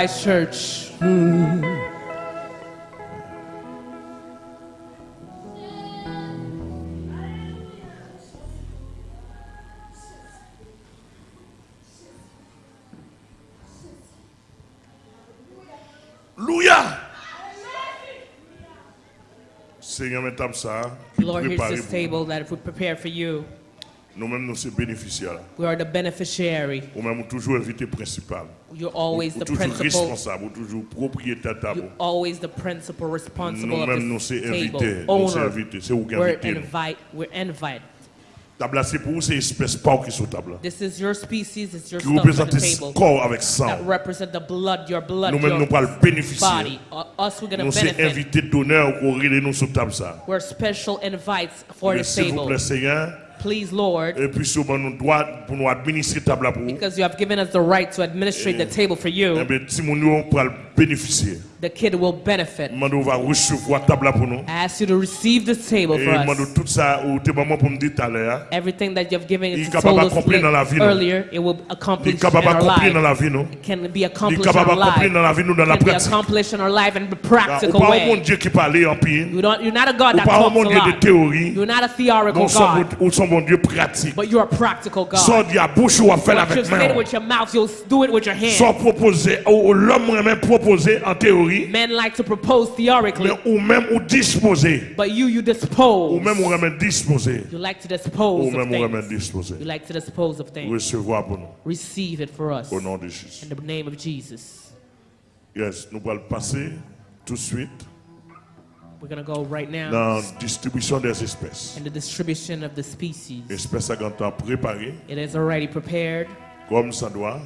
Christ Church. Mm. Seigneur, me tape ça. Lord, here's this table that if we prepare for you. Nous-mêmes, nous sommes bénéficiaires. We are the beneficiary. Ou même toujours invité principal. You're always the toujours principal. responsable, ou toujours propriétaire table. You're always the principal responsible Nous-mêmes, nous sommes table. invités. Nous sommes invités. C'est vous qui We're invitez. nous? invite. We're invite. Table c'est pour vous, c'est espèce pas qui sont table là. This is your species. It's your Qui représente the table. corps avec sang. That represent the blood, your blood, Nous-mêmes, nous le bénéficier. Uh, us, we're Nous sommes invités d'honneur pour nous sur table ça. We're special invites for Mais this S'il vous table. plaît, Seigneur, Please, Lord. Because you have given us the right to administrate the table for you the kid will benefit. I ask you to receive this table for us. Everything that you've given is told us earlier, it will accomplish in our life. It can be accomplished in our life. It can be accomplished in our life in a practical way. You don't, you're not a God that talks a lot. You're not a theoretical God. But you're a practical God. What you've said with your mouth, you'll do it with your hands proposer, ou ou l'homme même proposer en théorie, Men like to propose theoretically, mais ou même ou disposer. but you, you Ou dispose. même ou même disposer. You like to dispose Ou of même ou même things. disposer. You like to dispose of things. Recevoir pour nous. Receive it for us. Au nom de Jésus. In the name of Jesus. Yes, nous allons passer tout de suite We're going to go right now dans distribution des espèces. in the distribution of the species. Espèces à grand temps préparées, It is already prepared comme ça doit.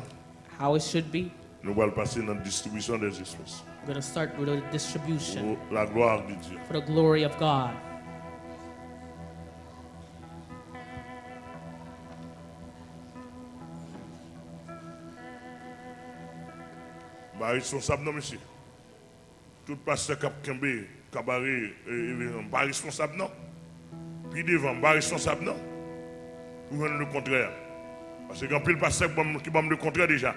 how it should be. Nous allons passer dans la distribution des espèces. We're going to start with the distribution Pour la gloire de Dieu. for the glory of God. Bah, responsable, non, monsieur. Tout pasteur Cap Kembe, Cabaret, pas responsable, non. Puis devant, pas responsable, non. Ou même le contraire. Parce que quand pile pasteur qui me le contraire déjà.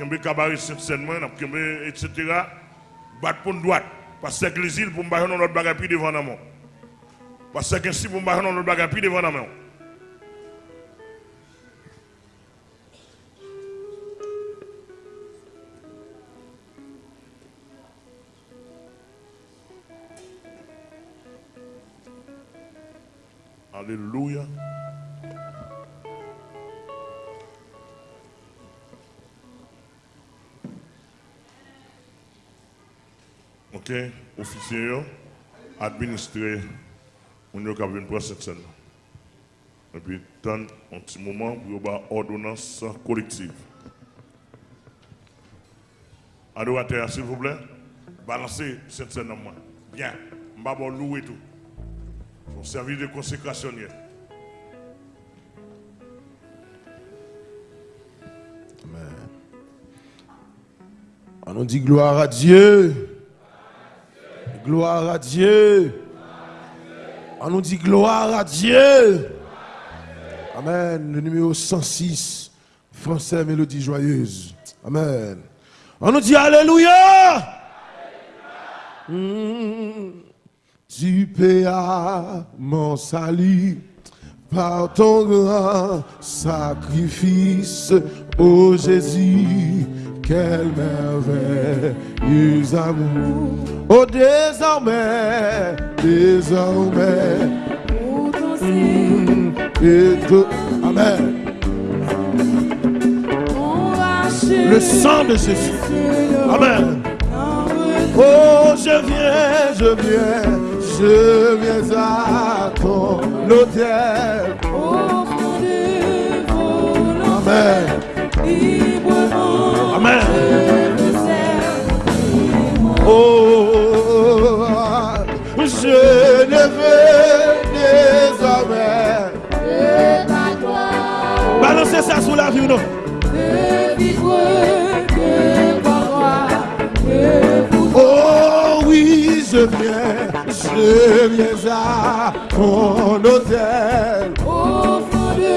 Kembe, Cabaret, Saint-Seinement, Cap Kembe, etc. Battre pour droite. Pasteur que îles pour me dans notre bagage, puis devant la main. Pasteur qu'ainsi pour me dans notre bagage, puis devant main. Alléluia. Ok, officier, yo, administré, on a venir pour cette scène. Et puis, tant un petit moment pour avoir ordonnance collective. Adorateur, s'il vous plaît, balancez cette scène en moi. Bien, je vais louer tout. Son service de consécration. hier. On dit gloire à Dieu. Gloire à Dieu. On nous dit gloire à Dieu. Amen. Le numéro 106, français, mélodie joyeuse. Amen. On nous dit Alléluia. Mm. Tu payas mon salut par ton grand sacrifice, ô Jésus, quel merveilleux amour. Oh, désormais, désormais, mm, et Amen. Le sang de Jésus. Amen. Oh, je viens, je viens, je viens à ton hôtel. Amen. Oh, je ne veux désormais que ta gloire. Balancez ça sous la vie ou non? Oh oui, je viens, je viens à ton hôtel. Au fond de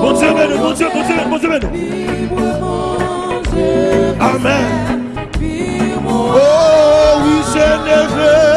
mon Dieu, mon Dieu, mon Dieu, mon Dieu, mon Dieu. Amen. Oh oui, je ne veux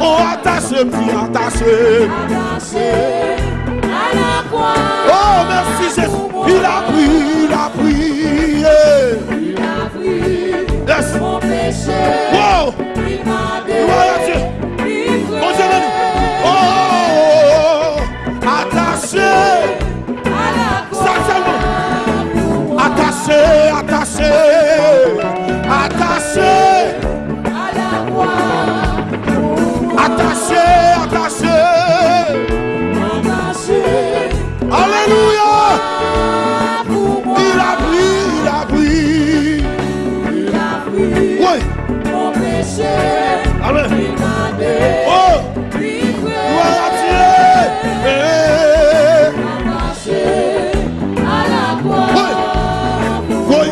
Oh, attaché, puis attaché. Attaché à la croix. Oh, merci Jésus. Il a pris, il a pris. Il a pris yes. mon péché. Wow. Il m'a délivré. Mon Dieu, oh, oh, attaché à la croix. Attaché, attaché.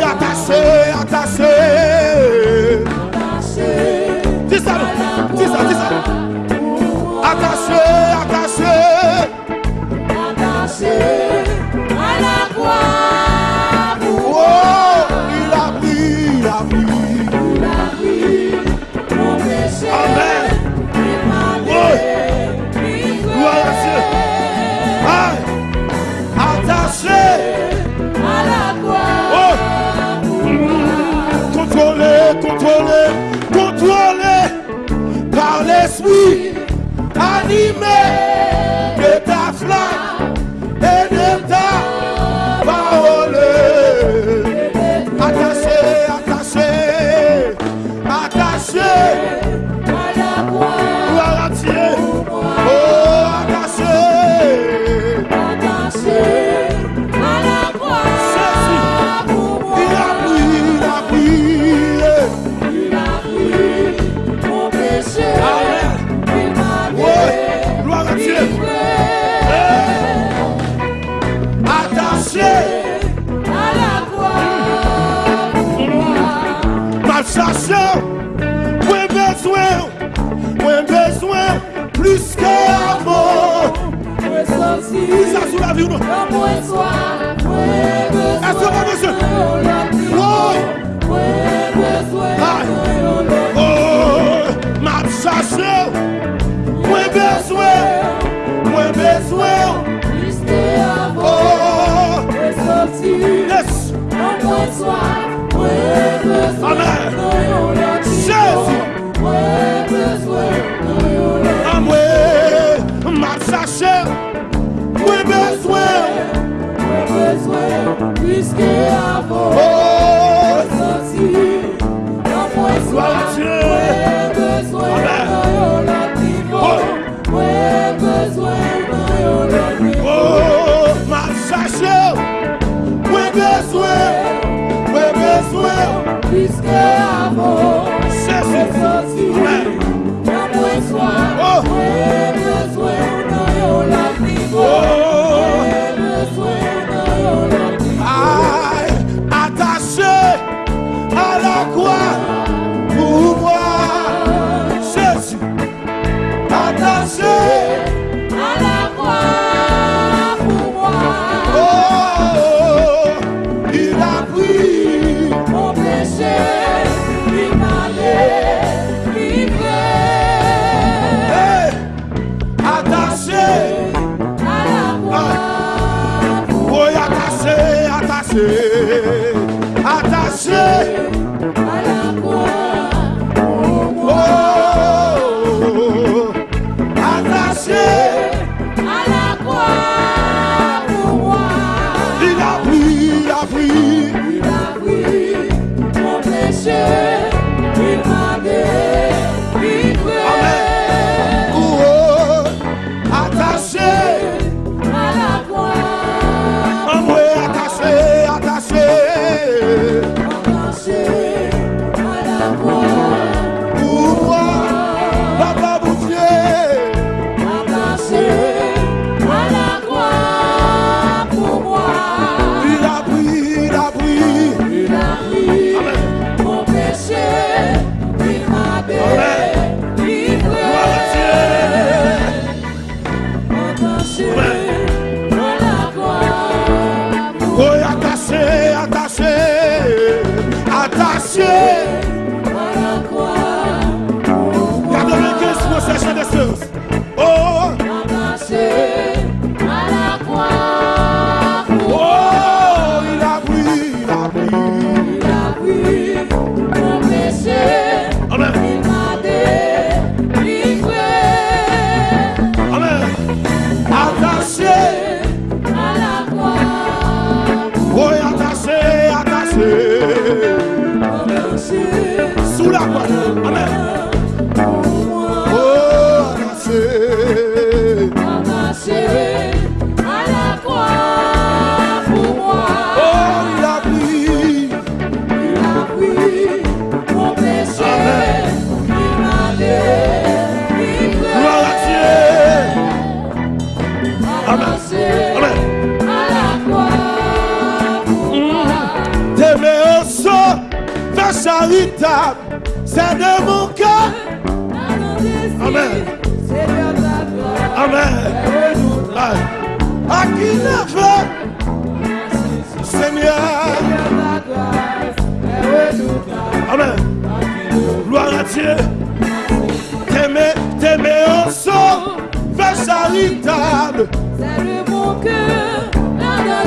Olha, parceiro. week. la vie ou non Est-ce que monsieur Oui Oh! M'a chassé! Moi besoin! Moi besoin! Oh! Yes! Amen! Jésus! Amwe M'a chassé! Mwen bezwen. Mwen bezwen. Piske avon. Oh. Mwen santi Mwen bezwen. Mwen bezwen. Nan yon lot nivou oh, Mwen bezwen. Nan yon lot nivou Mwen chache. Mwen bezwen. Mwen bezwen. Piske avon. Qui ne veut, Seigneur. Amen. Gloire à Dieu. T'aimer, t'aimer sang, ta charitable. C'est le bon cœur,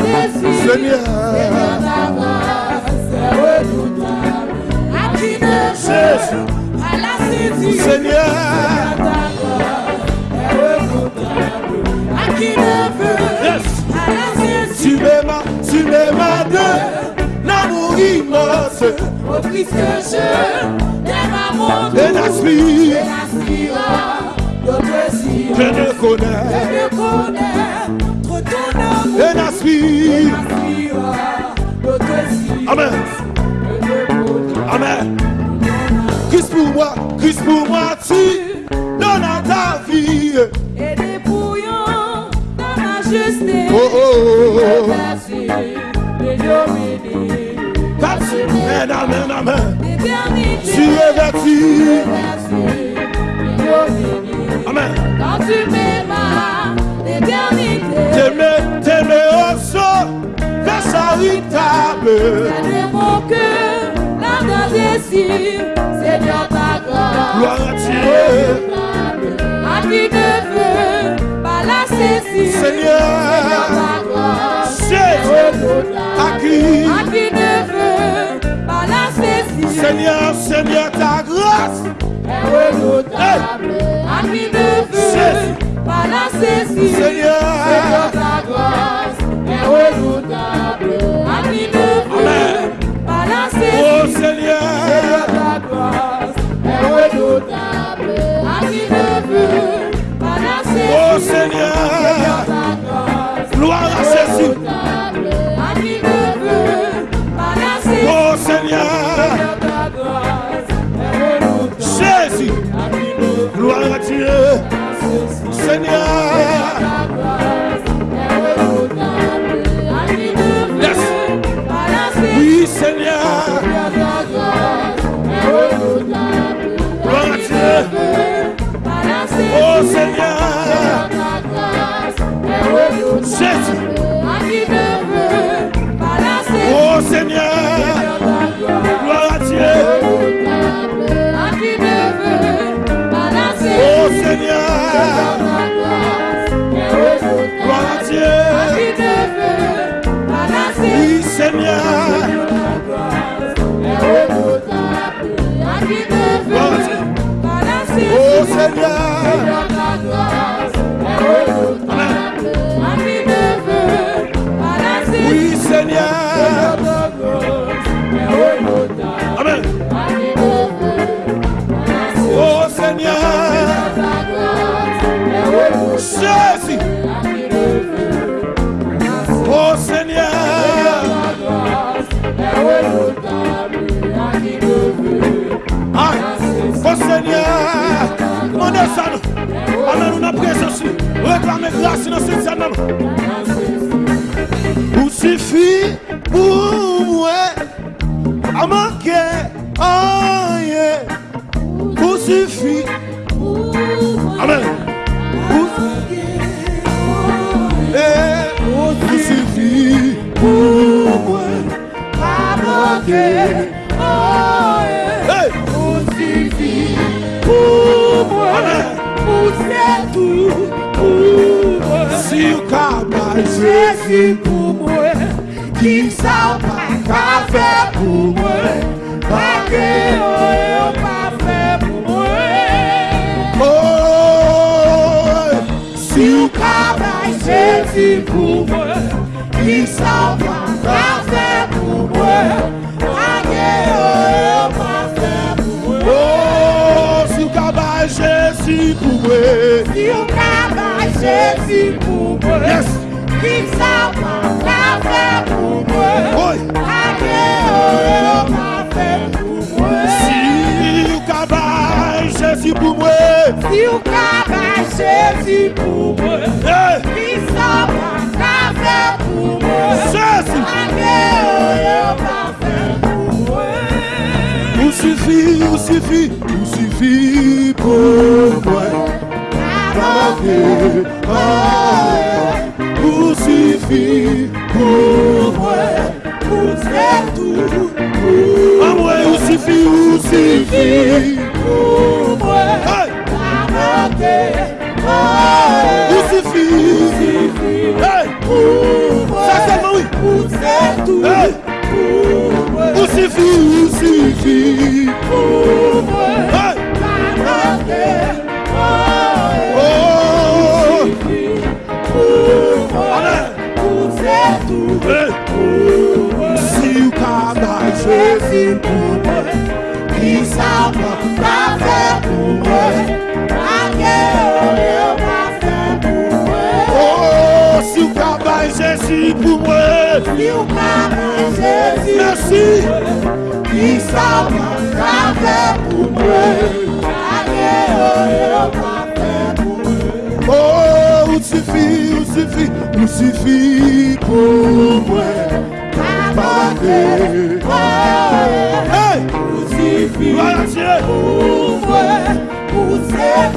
désir. Seigneur. Seigneur, ta grâce est redoutable. À qui ne Jésus. à la. Seigneur. De. Au Christ que je mon tour. Et l'aspire, Et d'autres cieux. je ne connais. Je ne connais trop ton amour. Et l'aspire. Amen. Amen. Christ pour moi, Christ pour moi, tu donnes à ta vie. Et dépouillant dans la justice. Oh, oh, oh. Amen, amen, amen. Tu es vertu. Amen. Quand tu m'aimas, l'éternité. T'aimer, t'aimer au saut, vers sa table. C'est mon cœur, Seigneur ta grâce. Gloire à Dieu. À qui ne veut pas la. Seigneur, ta qui. Seigneur, Seigneur, ta grâce. est redoutable. À qui ne veut pas la saisir. Seigneur, Seigneur. ta grâce est redoutable. À qui ne veut pas la saisir. Oh Seigneur. ta grâce est redoutable. À qui ne veut pas la saisir. Oh Seigneur. ta grâce Gloire à Jésus. redoutable. À Veut pas la saisir. Oui, Seigneur. Gloire à Dieu. La saisir. Oui, Seigneur. Amen. Oh Seigneur. Oh Seigneur. desan Amen ou nan prezensi Reklame glasi nan sityan nan Ou sifi pou mwen A manke Jésus pour moi, qui ça pas qu'à faire pour moi, pas que on pas fait pour oh, si vous Travail Jésus pour moi, qui ça pas qu'à faire que on pas moi. Oh, si vous capable, Jésus pour moi. Si on travaille Jésus pour moi, Yes. Si Se o bache si pou mwen Ki sa pa ka fe pou mwen Ake ou yo pa fe o mwen Ou sufi, ou sufi, ou sufi pou mwen Kama ke, kama ke fi kubwe kuzetu amwe usifi usifi kubwe kamote usifi usifi kubwe sasa mawi kuzetu usifi usifi kubwe qui pour moi Merci Qui s'en fait pour moi Oh, o suffit, ou suffit, ou suffit pour moi Hey! Ou suffit pour moi Ou o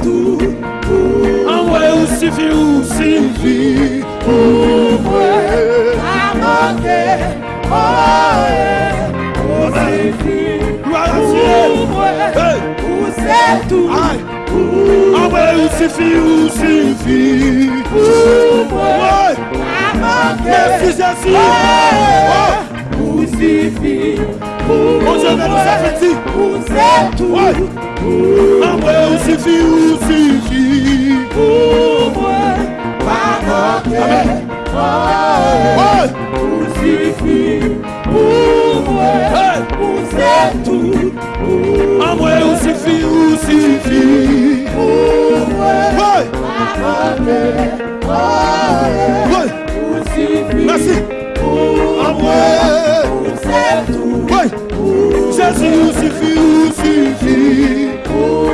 tout pour é Ah ouais, moi. Pas manquer, oh, yeah, pour suffit Gloire à Dieu. Hey. Ou c'est tout. Ah où suffit, où. Ou suffit Oh, je vais nous c'est tout. Ah où où. Amém. Oi. Amor, o Sifi, o Sifi. Oi. O Amor, o certo. Oi. Jesus, o Sifi, o Sifi. Oi.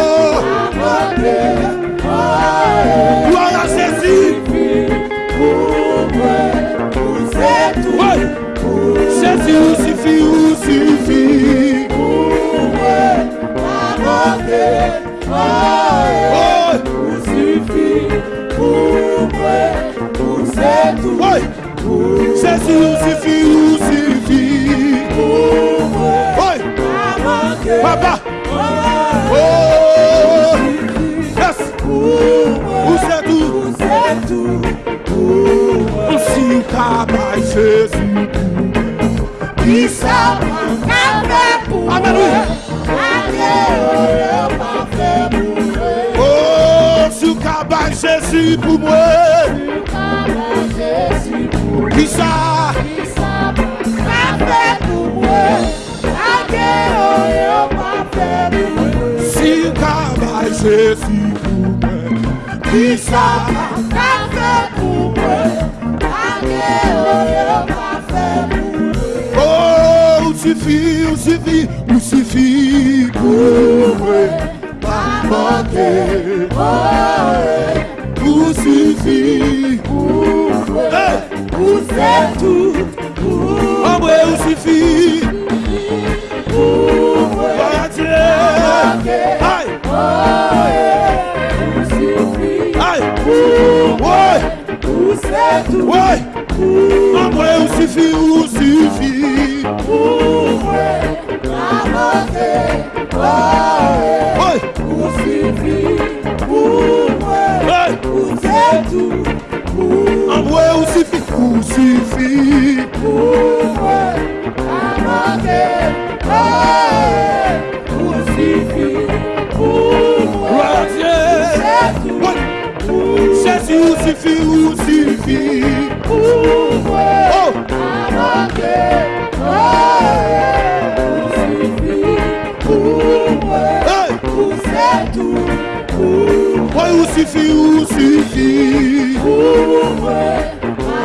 Amor, o certo. usi usi usi usi kuwe agote ae usifi kuwe usetu sesi usifi usifi kuwe agote Papa. Oh, yes. o Usetu. Usetu. Usetu. Usetu. Usetu. Usetu. Usetu. Usetu. Pisa Ka fe pou Ate ou pa fe pou Oh, sou ka ban jesu pou mwen Sou ka ban jesu pou mwen Pisa Ka fe pou mwen Ate ou pa fe pou Sou ka ban jesu pou mwen Pisa crucifie, on suffit, crucifie pour ma Crucifie pour vous êtes tout. Oh, ouais, on suffit. Pour Aïe! Aïe! Aïe! Aïe! Aïe! Aïe! Jésus, suffit, où suffit. ou sufi, ou sufi Ou mwe,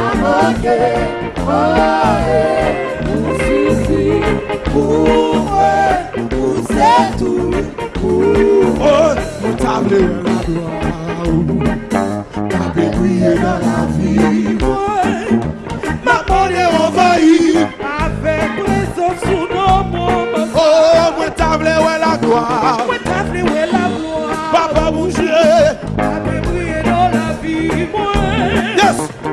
amote, oe, ou sufi Ou mwe, ou se tou, ou mwe Ou table la doa, ou table kouye nan la vi Ma mone envahi, avek mwen sof sou nan mou Ou mwe table we la doa, mwe table we la doa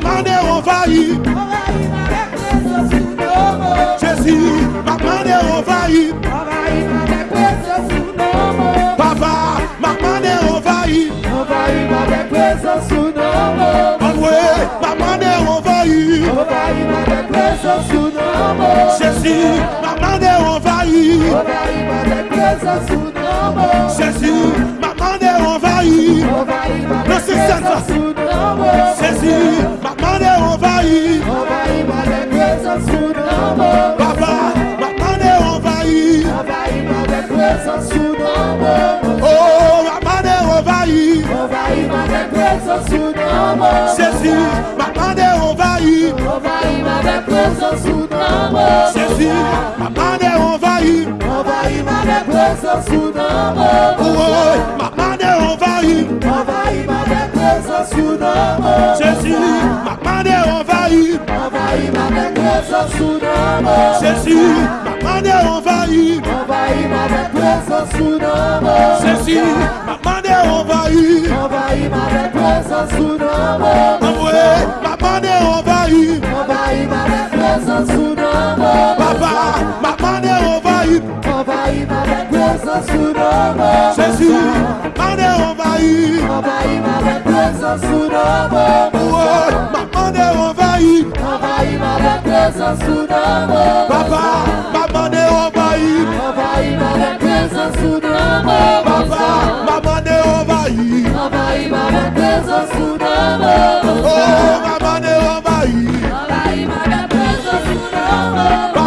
maman est envahie. Jésus, maman est envahie. Papa, maman est envahie. André, maman est envahie. Jésus, maman est envahie. Jésus, maman est envahie. Jésus, maman est envahie. Jésus, m'attendez envahi. Envahi par des présences sous Papa, m'attendez envahi. Envahi par des présences sous Oh, m'attendez envahi. Envahi par des présences sous Ceci, m'attendez envahi. Envahi par des présences sous Ceci, m'attendez envahi. Envahi par des présences sous Oh, m'attendez envahi. Envahi par des Jésus m'a demandé envahi. Envahi ma maîtresse sous nom. Jésus m'a demandé envahi. Envahi ma maîtresse sous nom. Jésus m'a demandé envahi. Envahi ma maîtresse sous nom. Envoyé m'a demandé envahi. Envahi ma maîtresse sous nom. Papa Jésus, mande envahi. Envahi ma présence sous nos mains. Ouais, mande envahi. Envahi ma présence sous nos mains. Papa, mande envahi. Envahi ma présence sous nos mains. Papa, mande envahi. Envahi ma présence sous nos mains. Oh, mande envahi. Envahi ma présence sous nos mains.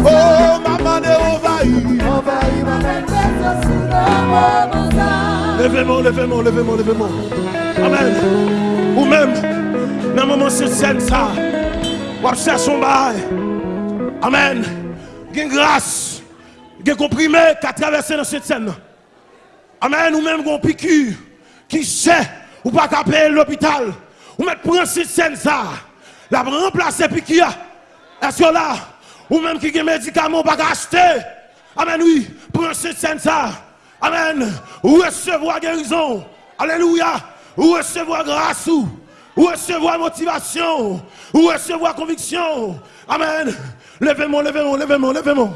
Oh, ma manière envahie. Envahis ma avec présence ou non Levez-moi, levez-moi, levez-moi, levez-moi. Amen. Ou même, dans le moment cette scène, ça, on cherche son bail. Amen. Une grâce, un comprimé qui a traversé dans cette scène. Amen. Ou même, un piqûre qui sait, ou pas qu'à l'hôpital. Ou même prendre cette scène, ça, la remplacer piqûre. Esyo la, ou menm ki gen medikaman bak achete, amen oui, prense sen sa, amen, resevo a gerizon, aleluya, resevo a grasou, resevo a motivasyon, resevo a konviksyon, amen, levemon, levemon, levemon, levemon,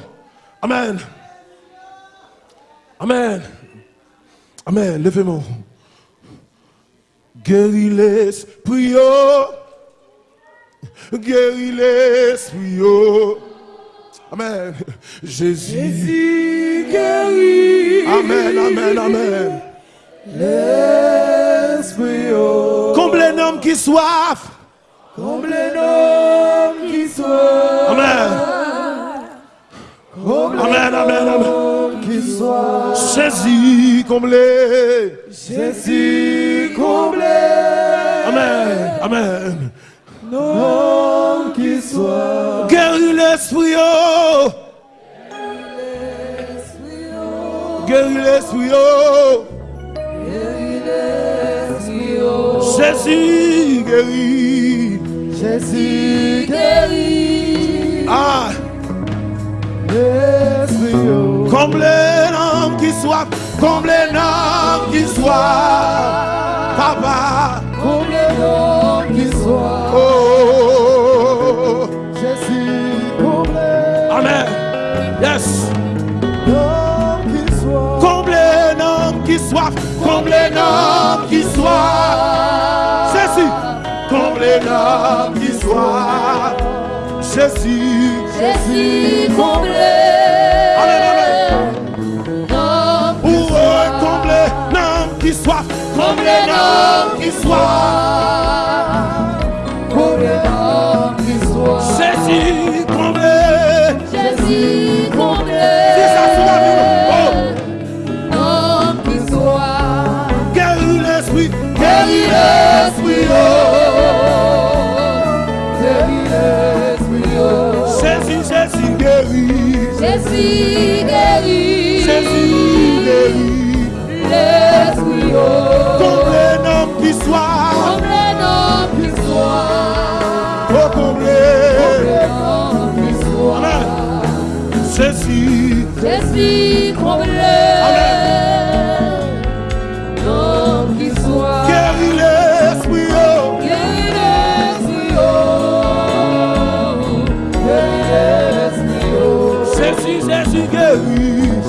amen, amen, amen, levemon, geri l'esprit yo, Guéris l'esprit. oh. Amen. Jésus. Jésus guérit Amen, amen, amen. l'esprit oh. Comble un homme qui soif. Comme les noms qui soient Amen. Amen, amen, amen. qui Jésus, comblé. Jésus comblé Amen, amen. Nom qui soit Guéris l'esprit. oh. Guéris l'esprit. oh. Jésus, guéris. Jésus guérit Ah, l'esprit oh. comble un homme qui soif. Comble un homme qui soif. Papa. Comme les noms qui soient Oh. Soif, comble un homme qui soif. Jésus, comble un homme qui soif. Jésus, Jésus comble un homme qui soif, comble un homme qui soif. Jésus guérit Jésus, qui les qui soient. Oh, qui soient. Jésus, Jésus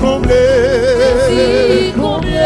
comblé. Merci comblé.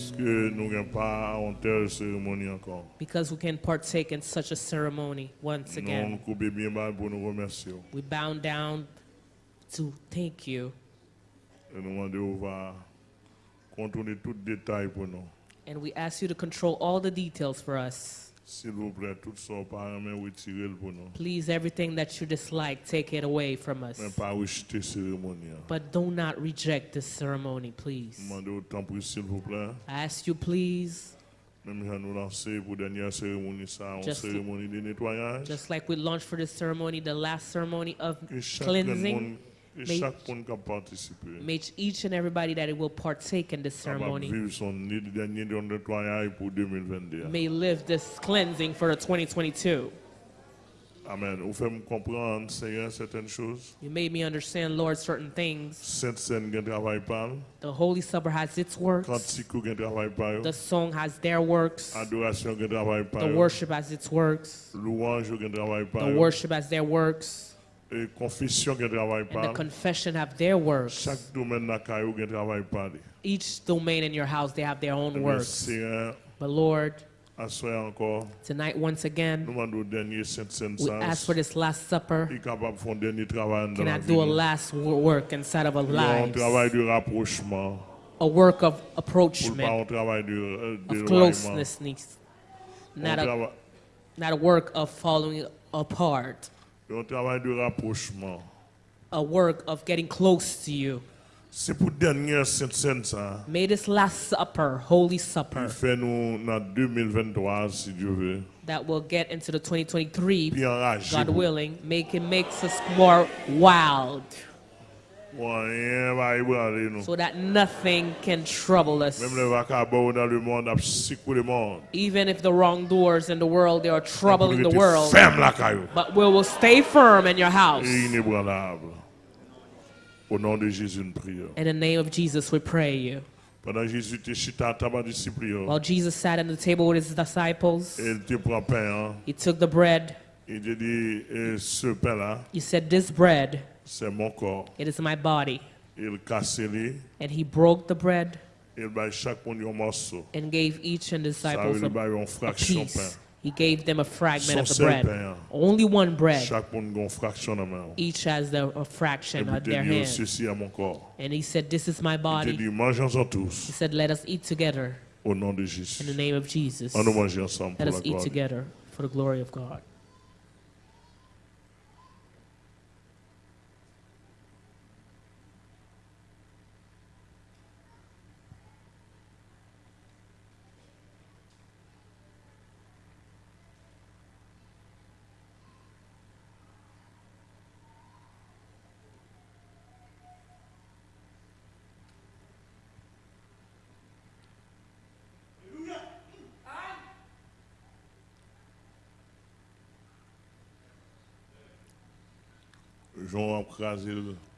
Est-ce que nous n'avons pas en telle cérémonie encore? because we can partake in such a ceremony once Nous again. coupons bien bas pour nous remercier. We bow down to thank you Et nous demandons va contrôler tout détail pour nous. and we ask you to control all the details for us. S'il vous plaît, tout ça, par main, retirez pour nous. Please, everything that you dislike, take it away from us. Mais pas rejeter cérémonie. But do not reject this ceremony, please. Demandez autant pour s'il vous plaît. I ask you, please, Même si nous lancer pour dernière cérémonie, ça, une Just- cérémonie de nettoyage. just like we launched for this ceremony, the last ceremony of cleansing, que may- chaque monde qui a participé. may each and everybody that it will partake in this capable ceremony vivre son nid- dernier de nettoyage pour 2022. may live this cleansing for 2022. Amen. Vous faites me Seigneur, uh, certaines choses. You made me understand, Lord, certain things. Sainte Seine, qui travaille pas. The Holy Supper has its works, Cantique, qui travaille pas. the song has their works, Adoration, qui travaille pas. the worship has its works, Louange, qui travaille pas. the worship has their works, Et confession, qui travaille and the confession have their works. Chaque domaine caillou, qui travaille pas. Each domain in your house, they have their own Mais works. Seigneur, But Lord, à soir encore, tonight once nous again, demandons au dernier Sainte Seine we ask for this Last Supper. Il est capable de faire un dernier travail dans Can la I vie. do a last wo- work inside of our Un lives? travail de rapprochement. A work of Pour pas approachment, un travail de, euh, of d'éloignement. closeness, Un not a, trava- not a work of following apart, un travail de rapprochement. a work of getting close to you. C'est pour dernière Sainte ça. May this Last Supper, Holy Supper, fait nous dans 2023 si Dieu veut. that will get into the 2023, God willing, make it makes us more wild, so that nothing can trouble us. Even if the wrongdoers in the world, there are trouble in the world. But we will stay firm in your house. In the name of Jesus, we pray you. While Jesus sat at the table with his disciples, he took the bread. He said, This bread C'est mon corps. It is my body. Il And he broke the bread. And gave each and disciples a, a piece. He gave them a fragment of the bread. Only one bread. Each has the, a fraction at their hand. And he said, this is my body. He said, let us eat together. In the name of Jesus. Let us eat together for the glory of God.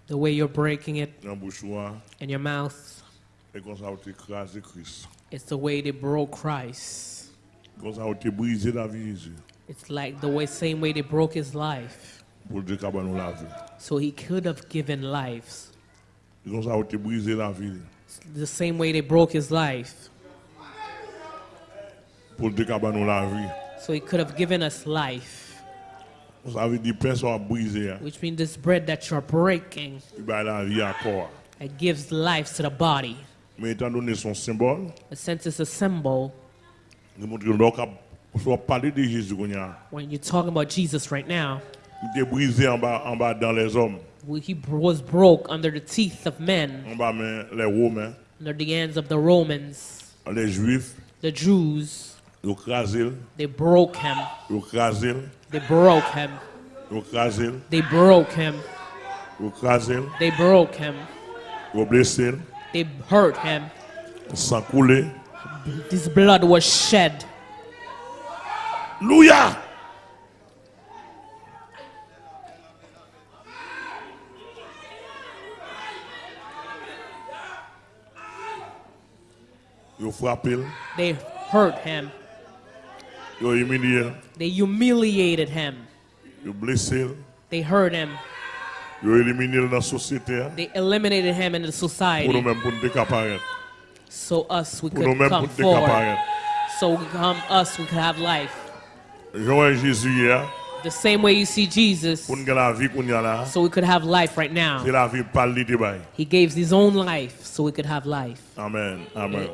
the way you're breaking it in your mouth. It's the way they broke Christ. It's like the way, same way they broke his life. So he could have given lives. It's the same way they broke his life. So he could have given us life. Ça veut dire personne a brisé. hein. Which means this bread that you're breaking, la vie à corps. it gives life to the body. Mais étant donné son symbole, A sense it's a symbol. nous montrons que l'on a parler de Jésus qu'on y a. When you're talking about Jesus right now, Il était brisé en bas, en bas dans les hommes, He was broke under the teeth of men, en bas mais les Romains, under the hands of the Romans, les Juifs, the Jews. Yo krasel. They broke him. They broke him. They broke him. They broke him. They hurt him. Sang. His blood was shed. Hallelujah. They hurt him. You. They humiliated him. You. They hurt him. You eliminated the society. They eliminated him in the society. So us we could come forward. So um, us we could have life. The same way you see Jesus. So we could have life right now. He gave his own life so we could have life. Amen. Amen. Amen.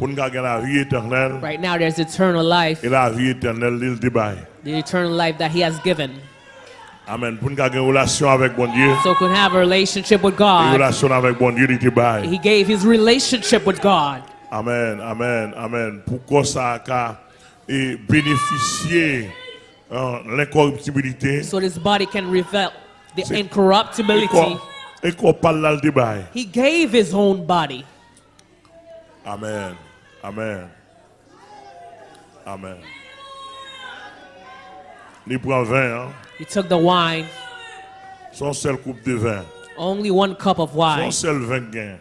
Right now there's eternal life. The eternal life that he has given. Amen. So can have a relationship with God. He gave his relationship with God. Amen, amen, amen. Pourquoi ça a bénéficié l'incorruptibilité? So this body can reveal the incorruptibility. He gave his own body. Amen. Amen, amen. Il prend 20, hein? He took the wine, son seul coupe de vin, Only one cup of wine.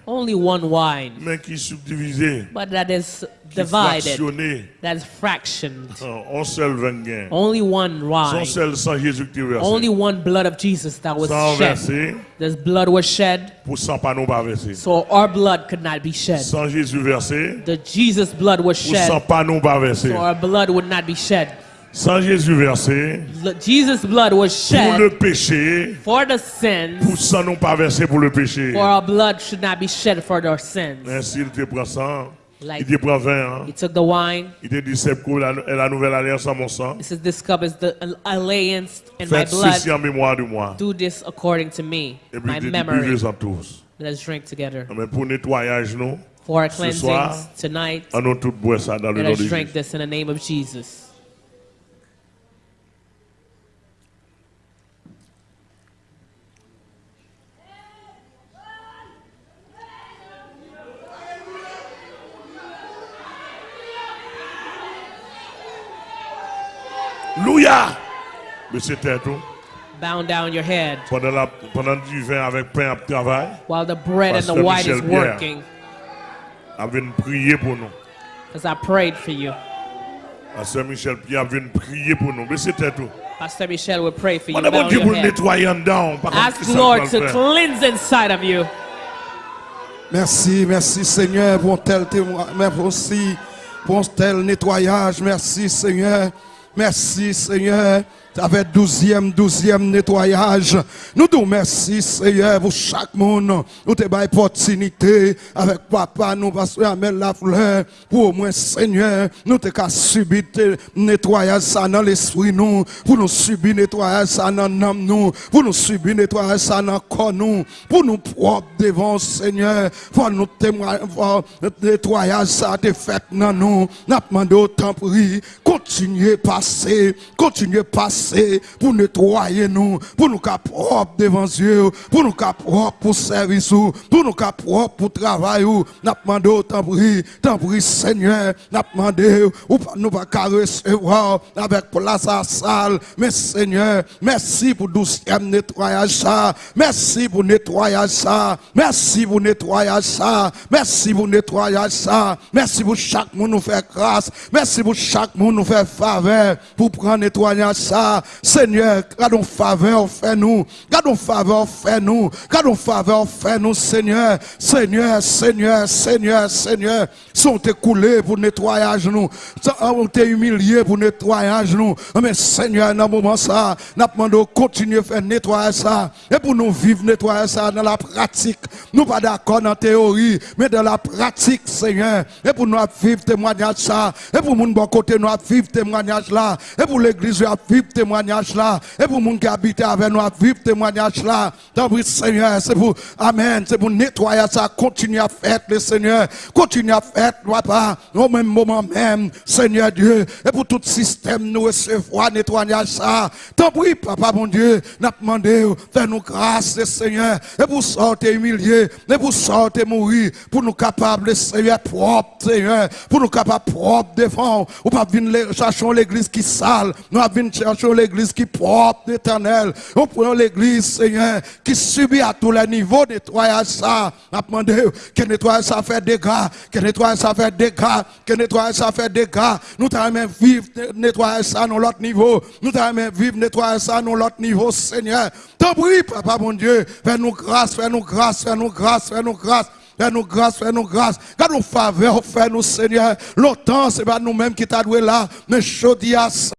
Only one wine. But that is divided. That is fractioned. Only one wine. Only one blood of Jesus that was shed. This blood was shed. So our blood could not be shed. The Jesus blood was shed. So our blood would not be shed. Sang Jésus versé, Jesus' blood was pour le shed péché, for the sins, pour sang nous pas versé pour le péché. for our blood should not be shed for our sins. Ainsi, il te prend sang, Like- il te prend vin, hein. He took the wine. il te dit, c'est pour la, la nouvelle alliance en mon sang. He says, This cup is the alliance in my Faites ceci blood. en mémoire de moi. Do this according to me, Et puis, my dit, memory. buvez-en tous. Let us drink together. Mais pour nettoyage, nous, For our soir, cleansings tonight, on nous tous boire ça dans le let nom us de drink this in the name of Jesus. C'était tout. Bow down your head Pendant, la, pendant du vin avec pain à travail, while the bread and the wine is working. avait prier pour nous. Because I prayed for you. Pasteur Michel Pierre prier pour nous. Mais c'était tout. Pastor Michel will pray for you. A Bow Dieu your head. nettoyer en dedans. Par contre, Ask Lord to cleanse inside of you. Merci, merci Seigneur pour un tel témoin, merci pour un tel nettoyage. Merci Seigneur. Merci Seigneur. Avec douzième, douzième nettoyage. Nous nous merci Seigneur pour chaque monde. Nous te bail opportunité avec papa, nous pasteur la fleur. Pour au moins Seigneur, nous te qu'à subir te nettoyage ça dans l'esprit nous. Pour nous subir nettoyage ça dans l'âme nous. Pour nous subir nettoyage ça dans corps nous. Pour nous propre devant Seigneur. Pour nous témoigner, nettoyage ça te fait dans nous. N'a demandé au temps pris. Continuez passer, continuez passer pour nettoyer nous, pour nous cap propre devant Dieu, pour nous cap propre pour service, ou, pour nous cap propre pour travail. N'a demandé au temps pris, temps pris Seigneur, n'a demandé ou nous pas recevoir avec place à salle. Mais Seigneur, merci pour douzième nettoyage ça. Merci pour nettoyage ça. Merci pour nettoyage ça. Merci pour nettoyage ça. Merci pour chaque monde nous faire grâce. Merci pour chaque monde nous faire faveur pour prendre nettoyage ça. Seigneur, gardons faveur, fais-nous. Gardons faveur, fais-nous. Gardons faveur, fais-nous, Seigneur. Seigneur, Seigneur, Seigneur, Seigneur. Sont écoulés pour nettoyage nous. On t'est humilié pour nettoyage nous. Mais Seigneur, dans le moment ça, nous demandons de continuer à faire nettoyer ça. Et pour nous vivre nettoyer ça dans la pratique. Nous pas d'accord dans la théorie, mais dans la pratique, Seigneur. Et pour nous vivre témoignage ça. Et pour mon bon côté, nous vivre témoignage là. Et pour l'église, nous vivre témoignage là. Et pour monde qui habite avec nous à vivre témoignage là. Tant pis, Seigneur, c'est pour, Amen, c'est pour nettoyer ça, continuer à faire le Seigneur. Continue à faire, papa, au même moment même, Seigneur Dieu. Et pour tout système, nous recevoir nettoyage ça. Tant pis, papa, mon Dieu, n'a demandé, fais-nous grâce, Seigneur. Et pour sortir humilié, et pour sortir mourir, pour nous capables, Seigneur, propre, Seigneur, pour nous capables propre devant, ou pas venir chercher l'église qui sale, nous venir chercher l'église qui propre, éternel. On prend l'église, Seigneur, qui subit à tous les niveaux nettoyage ça. On demandé que nettoyage ça fait dégâts, que nettoyage ça fait dégâts, que nettoyage ça fait dégâts. Nous t'aimons vivre nettoyage ça dans l'autre niveau. Nous t'aimons vivre nettoyage ça dans l'autre niveau, Seigneur. T'en prie, papa, mon Dieu, fais-nous grâce, fais-nous grâce, fais-nous grâce, fais-nous grâce. Fais-nous grâce, fais-nous grâce. Garde nous faveur, fais-nous, Seigneur. Longtemps, c'est pas nous-mêmes qui t'a doué là, mais je dis à